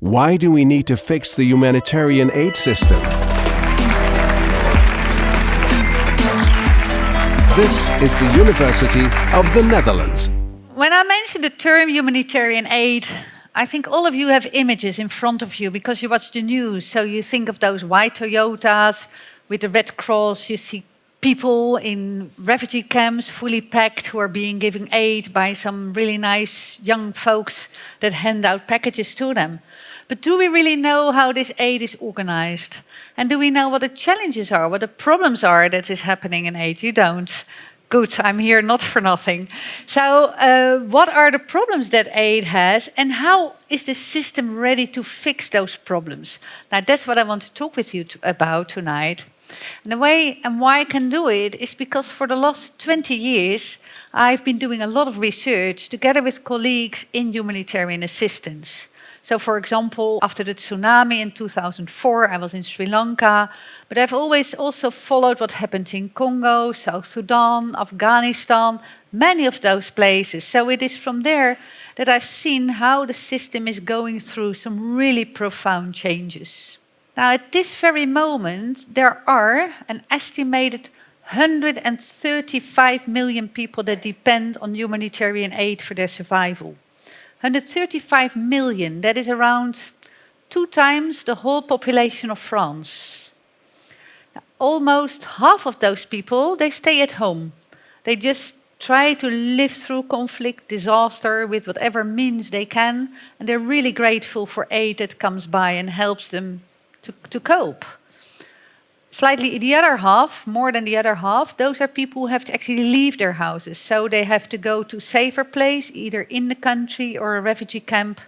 Why do we need to fix the humanitarian aid system? This is the University of the Netherlands. When I mention the term humanitarian aid, I think all of you have images in front of you because you watch the news. So you think of those white Toyotas with the Red Cross, you see people in refugee camps fully packed who are being given aid by some really nice young folks that hand out packages to them. But do we really know how this aid is organized? And do we know what the challenges are, what the problems are that is happening in aid? You don't. Good, I'm here not for nothing. So uh, what are the problems that aid has and how is the system ready to fix those problems? Now that's what I want to talk with you to, about tonight. And the way and why I can do it is because for the last 20 years, I've been doing a lot of research together with colleagues in humanitarian assistance. So for example, after the tsunami in 2004, I was in Sri Lanka, but I've always also followed what happened in Congo, South Sudan, Afghanistan, many of those places. So it is from there that I've seen how the system is going through some really profound changes. Now, at this very moment, there are an estimated 135 million people that depend on humanitarian aid for their survival. 135 million, that is around two times the whole population of France. Now, almost half of those people, they stay at home. They just try to live through conflict, disaster with whatever means they can, and they're really grateful for aid that comes by and helps them to, to cope. Slightly the other half, more than the other half, those are people who have to actually leave their houses. So they have to go to safer place, either in the country or a refugee camp.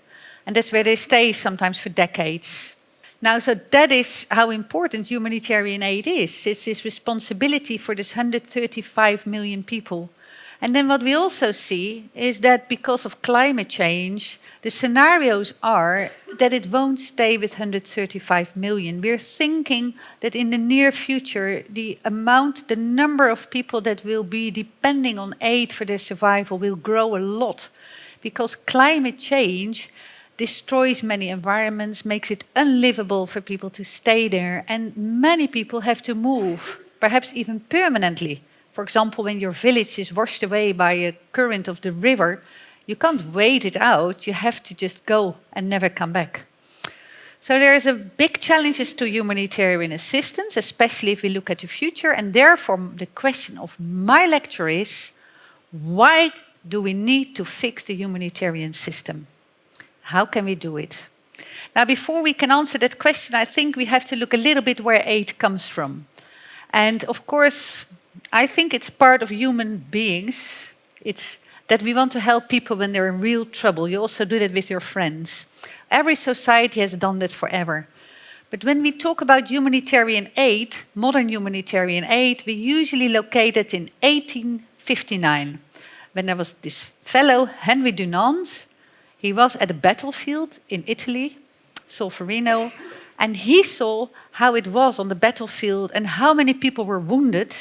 And that's where they stay sometimes for decades. Now, so that is how important humanitarian aid is. It's this responsibility for this 135 million people. And then what we also see is that because of climate change, the scenarios are that it won't stay with 135 million. We're thinking that in the near future, the amount, the number of people that will be depending on aid for their survival will grow a lot because climate change destroys many environments, makes it unlivable for people to stay there, and many people have to move, perhaps even permanently. For example, when your village is washed away by a current of the river, you can't wait it out. You have to just go and never come back. So there's a big challenges to humanitarian assistance, especially if we look at the future. And therefore, the question of my lecture is, why do we need to fix the humanitarian system? How can we do it? Now, before we can answer that question, I think we have to look a little bit where aid comes from. And of course, I think it's part of human beings. It's that we want to help people when they're in real trouble. You also do that with your friends. Every society has done that forever. But when we talk about humanitarian aid, modern humanitarian aid, we usually locate it in 1859, when there was this fellow, Henry Dunant. He was at a battlefield in Italy, Solferino, and he saw how it was on the battlefield and how many people were wounded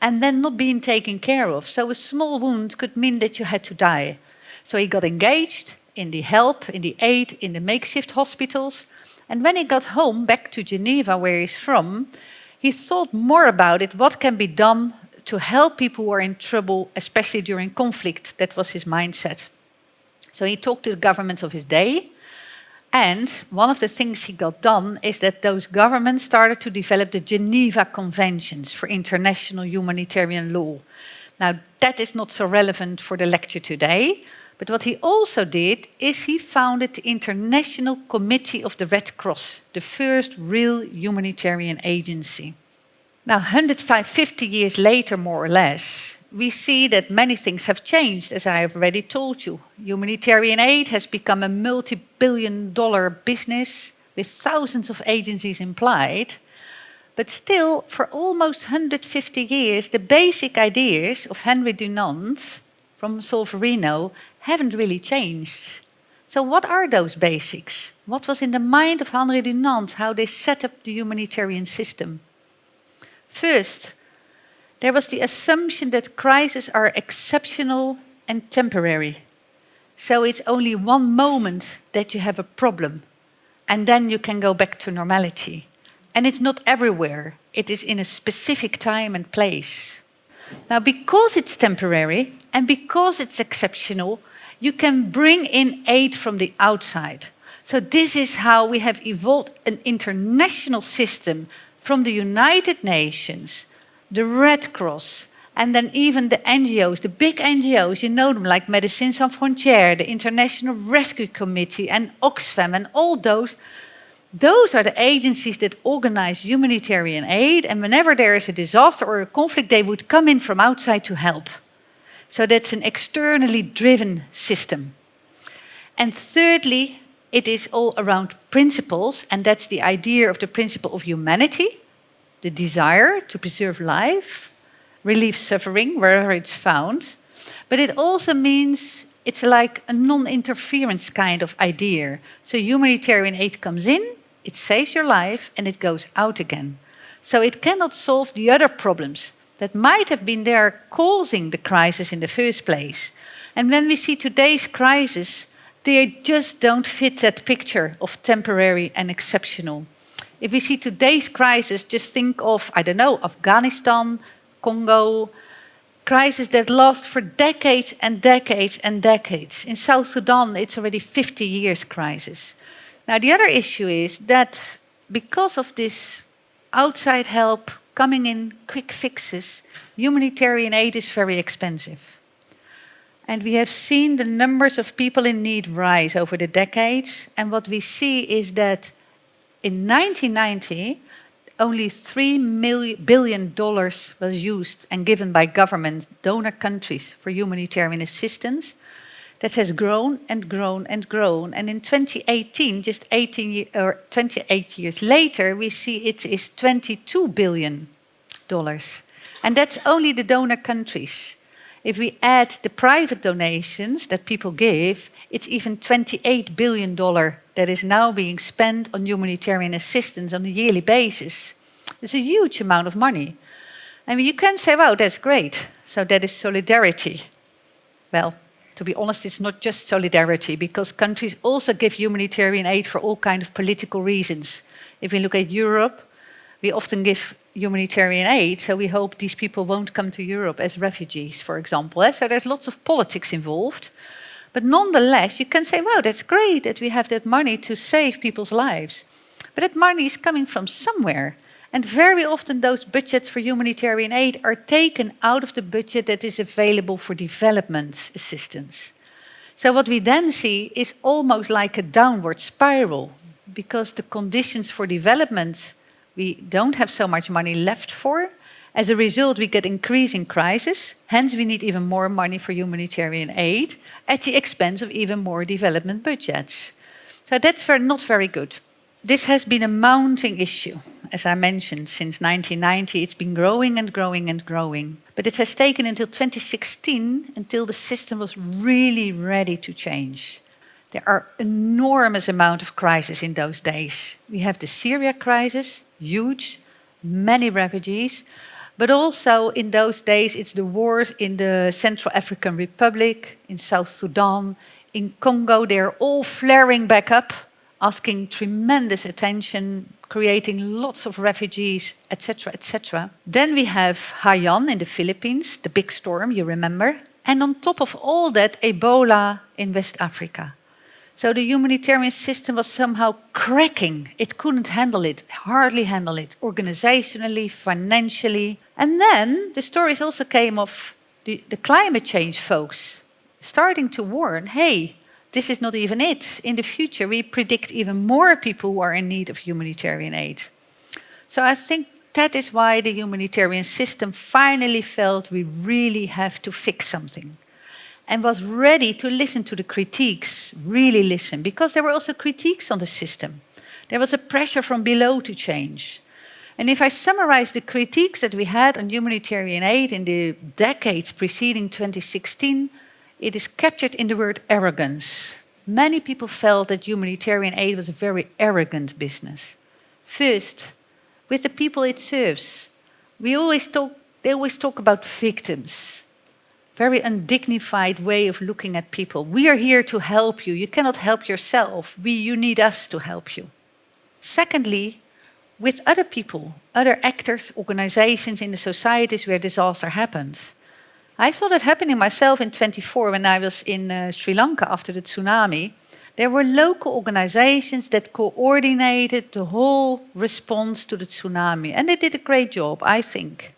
and then not being taken care of. So a small wound could mean that you had to die. So he got engaged in the help, in the aid, in the makeshift hospitals. And when he got home, back to Geneva, where he's from, he thought more about it, what can be done to help people who are in trouble, especially during conflict. That was his mindset. So he talked to the governments of his day, and one of the things he got done is that those governments started to develop the Geneva Conventions for international humanitarian law. Now, that is not so relevant for the lecture today, but what he also did is he founded the International Committee of the Red Cross, the first real humanitarian agency. Now, 150 years later, more or less, we see that many things have changed, as I have already told you. Humanitarian aid has become a multi-billion dollar business with thousands of agencies implied. But still, for almost 150 years, the basic ideas of Henry Dunant from Solferino haven't really changed. So what are those basics? What was in the mind of Henry Dunant, how they set up the humanitarian system? First, there was the assumption that crises are exceptional and temporary. So it's only one moment that you have a problem. and then you can go back to normality. And it's not everywhere, it is in a specific time and place. Now, because it's temporary and because it's exceptional, you can bring in aid from the outside. So this is how we have evolved an international system from the United Nations, the Red Cross, and then even the NGOs, the big NGOs, you know them, like Médecins Sans Frontières, the International Rescue Committee, and Oxfam, and all those. Those are the agencies that organize humanitarian aid, and whenever there is a disaster or a conflict, they would come in from outside to help. So that's an externally driven system. And thirdly, it is all around principles, and that's the idea of the principle of humanity, the desire to preserve life, relieve suffering wherever it's found. But it also means it's like a non-interference kind of idea. So humanitarian aid comes in, it saves your life, and it goes out again. So it cannot solve the other problems that might have been there causing the crisis in the first place. And when we see today's crisis, they just don't fit that picture of temporary and exceptional. If we see today's crisis, just think of, I don't know, Afghanistan, Congo, crises that last for decades and decades and decades. In South Sudan, it's already 50 years crisis. Now, the other issue is that because of this outside help coming in, quick fixes, humanitarian aid is very expensive. And we have seen the numbers of people in need rise over the decades. And what we see is that in 1990, only $3 billion was used and given by government donor countries for humanitarian assistance. That has grown and grown and grown. And in 2018, just 18 or 28 years later, we see it is 22 billion dollars. And that's only the donor countries. If we add the private donations that people give, it's even $28 billion that is now being spent on humanitarian assistance on a yearly basis. It's a huge amount of money. I mean, you can say, wow, that's great. So that is solidarity. Well, to be honest, it's not just solidarity because countries also give humanitarian aid for all kinds of political reasons. If we look at Europe, we often give humanitarian aid, so we hope these people won't come to Europe as refugees, for example. Eh? So there's lots of politics involved. But nonetheless, you can say, wow, that's great that we have that money to save people's lives. But that money is coming from somewhere. And very often those budgets for humanitarian aid are taken out of the budget that is available for development assistance. So what we then see is almost like a downward spiral because the conditions for development we don't have so much money left for. As a result, we get increasing crisis. Hence, we need even more money for humanitarian aid at the expense of even more development budgets. So that's very, not very good. This has been a mounting issue. As I mentioned, since 1990, it's been growing and growing and growing. But it has taken until 2016 until the system was really ready to change. There are enormous amount of crises in those days. We have the Syria crisis, huge, many refugees, but also in those days it's the wars in the Central African Republic, in South Sudan, in Congo, they're all flaring back up, asking tremendous attention, creating lots of refugees, etc., etc. Then we have Haiyan in the Philippines, the big storm, you remember. And on top of all that, Ebola in West Africa. So the humanitarian system was somehow cracking. It couldn't handle it, hardly handle it, organizationally, financially. And then the stories also came of the, the climate change folks starting to warn, hey, this is not even it. In the future, we predict even more people who are in need of humanitarian aid. So I think that is why the humanitarian system finally felt we really have to fix something and was ready to listen to the critiques, really listen, because there were also critiques on the system. There was a pressure from below to change. And if I summarize the critiques that we had on humanitarian aid in the decades preceding 2016, it is captured in the word arrogance. Many people felt that humanitarian aid was a very arrogant business. First, with the people it serves, we always talk, they always talk about victims very undignified way of looking at people. We are here to help you. You cannot help yourself. We, you need us to help you. Secondly, with other people, other actors, organizations in the societies where disaster happens. I saw that happening myself in 24 when I was in uh, Sri Lanka after the tsunami. There were local organizations that coordinated the whole response to the tsunami, and they did a great job, I think.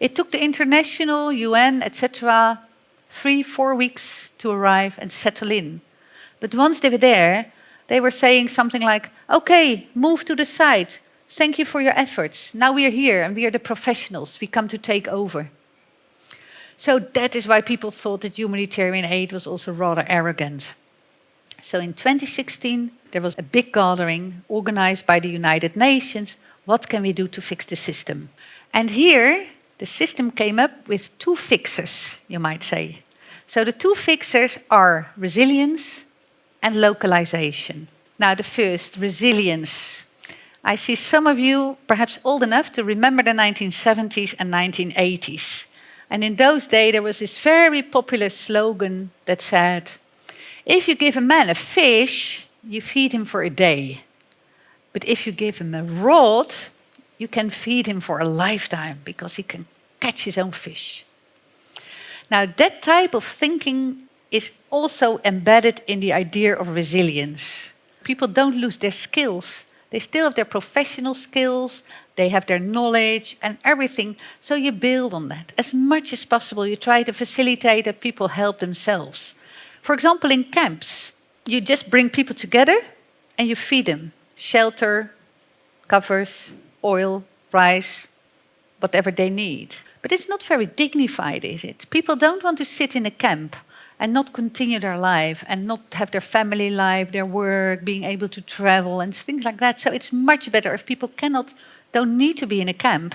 It took the international, UN, etc., three, four weeks to arrive and settle in. But once they were there, they were saying something like, okay, move to the site. Thank you for your efforts. Now we are here and we are the professionals. We come to take over. So that is why people thought that humanitarian aid was also rather arrogant. So in 2016, there was a big gathering organized by the United Nations. What can we do to fix the system? And here, the system came up with two fixes, you might say. So the two fixes are resilience and localization. Now the first, resilience. I see some of you perhaps old enough to remember the 1970s and 1980s. And in those days, there was this very popular slogan that said, if you give a man a fish, you feed him for a day. But if you give him a rod, you can feed him for a lifetime because he can catch his own fish. Now, that type of thinking is also embedded in the idea of resilience. People don't lose their skills. They still have their professional skills, they have their knowledge and everything. So you build on that. As much as possible, you try to facilitate that people help themselves. For example, in camps, you just bring people together and you feed them shelter, covers, oil, rice, whatever they need. But it's not very dignified, is it? People don't want to sit in a camp and not continue their life and not have their family life, their work, being able to travel and things like that. So it's much better if people cannot, don't need to be in a camp,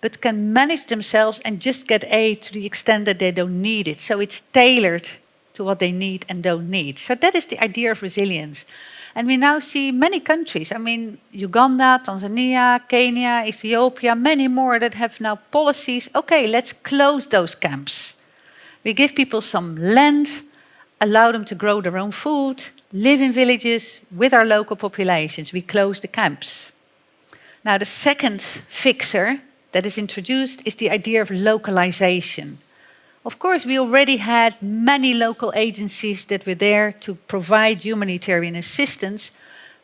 but can manage themselves and just get aid to the extent that they don't need it. So it's tailored to what they need and don't need. So that is the idea of resilience. And we now see many countries, I mean, Uganda, Tanzania, Kenya, Ethiopia, many more that have now policies. Okay, let's close those camps. We give people some land, allow them to grow their own food, live in villages with our local populations. We close the camps. Now, the second fixer that is introduced is the idea of localization. Of course, we already had many local agencies that were there to provide humanitarian assistance,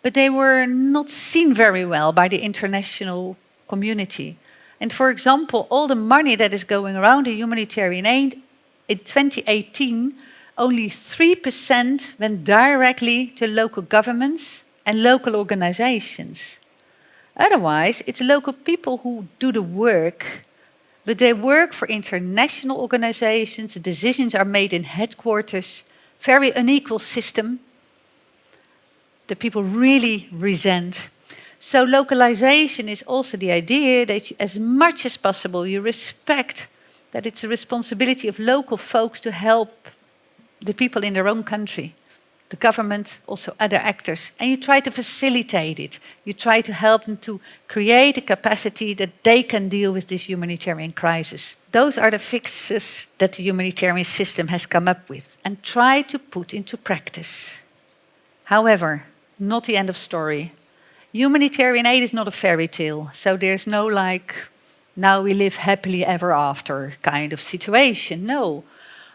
but they were not seen very well by the international community. And for example, all the money that is going around the humanitarian aid, in 2018, only 3% went directly to local governments and local organizations. Otherwise, it's local people who do the work but they work for international organizations, the decisions are made in headquarters, very unequal system that people really resent. So localization is also the idea that you, as much as possible you respect that it's the responsibility of local folks to help the people in their own country the government, also other actors, and you try to facilitate it. You try to help them to create a capacity that they can deal with this humanitarian crisis. Those are the fixes that the humanitarian system has come up with and try to put into practice. However, not the end of story. Humanitarian aid is not a fairy tale, so there's no like, now we live happily ever after kind of situation. No,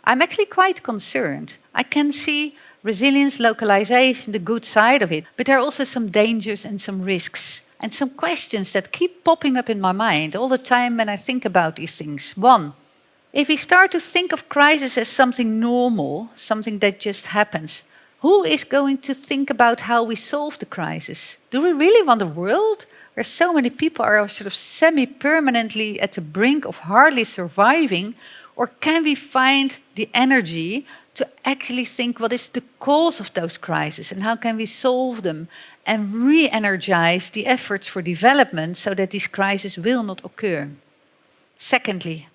I'm actually quite concerned. I can see resilience, localization, the good side of it. But there are also some dangers and some risks and some questions that keep popping up in my mind all the time when I think about these things. One, if we start to think of crisis as something normal, something that just happens, who is going to think about how we solve the crisis? Do we really want a world where so many people are sort of semi-permanently at the brink of hardly surviving? Or can we find the energy to actually think what is the cause of those crises and how can we solve them and re-energize the efforts for development so that these crises will not occur. Secondly,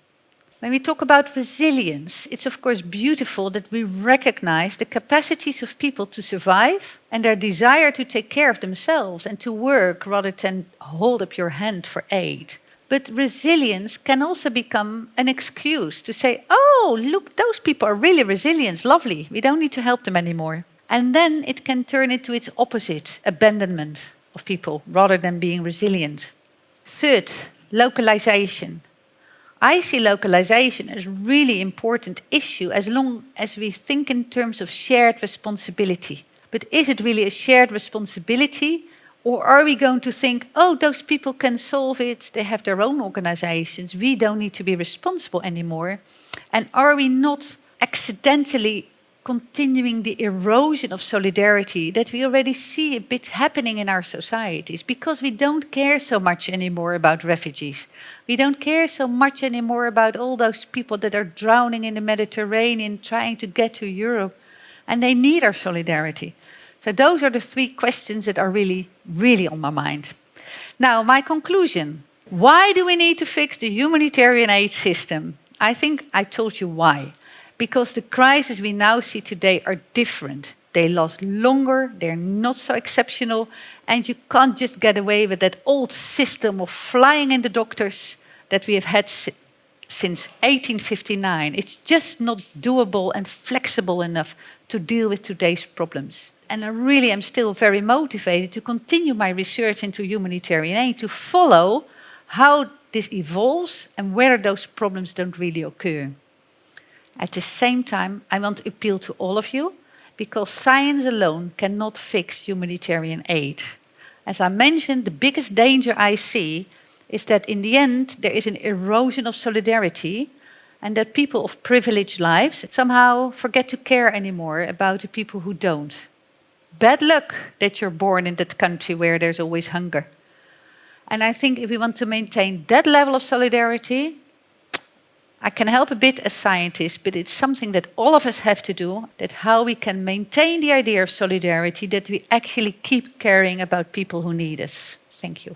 when we talk about resilience, it's of course beautiful that we recognize the capacities of people to survive and their desire to take care of themselves and to work rather than hold up your hand for aid. But resilience can also become an excuse to say, oh, look, those people are really resilient, lovely. We don't need to help them anymore. And then it can turn into its opposite, abandonment of people, rather than being resilient. Third, localization. I see localization as a really important issue as long as we think in terms of shared responsibility. But is it really a shared responsibility? Or are we going to think, oh, those people can solve it, they have their own organizations, we don't need to be responsible anymore? And are we not accidentally continuing the erosion of solidarity that we already see a bit happening in our societies because we don't care so much anymore about refugees. We don't care so much anymore about all those people that are drowning in the Mediterranean trying to get to Europe and they need our solidarity. So those are the three questions that are really, really on my mind. Now, my conclusion. Why do we need to fix the humanitarian aid system? I think I told you why because the crises we now see today are different. They last longer, they're not so exceptional, and you can't just get away with that old system of flying in the doctors that we have had si since 1859. It's just not doable and flexible enough to deal with today's problems. And I really am still very motivated to continue my research into humanitarian aid, to follow how this evolves and where those problems don't really occur. At the same time, I want to appeal to all of you because science alone cannot fix humanitarian aid. As I mentioned, the biggest danger I see is that in the end there is an erosion of solidarity and that people of privileged lives somehow forget to care anymore about the people who don't. Bad luck that you're born in that country where there's always hunger. And I think if we want to maintain that level of solidarity, I can help a bit as scientists, but it's something that all of us have to do, that how we can maintain the idea of solidarity, that we actually keep caring about people who need us. Thank you.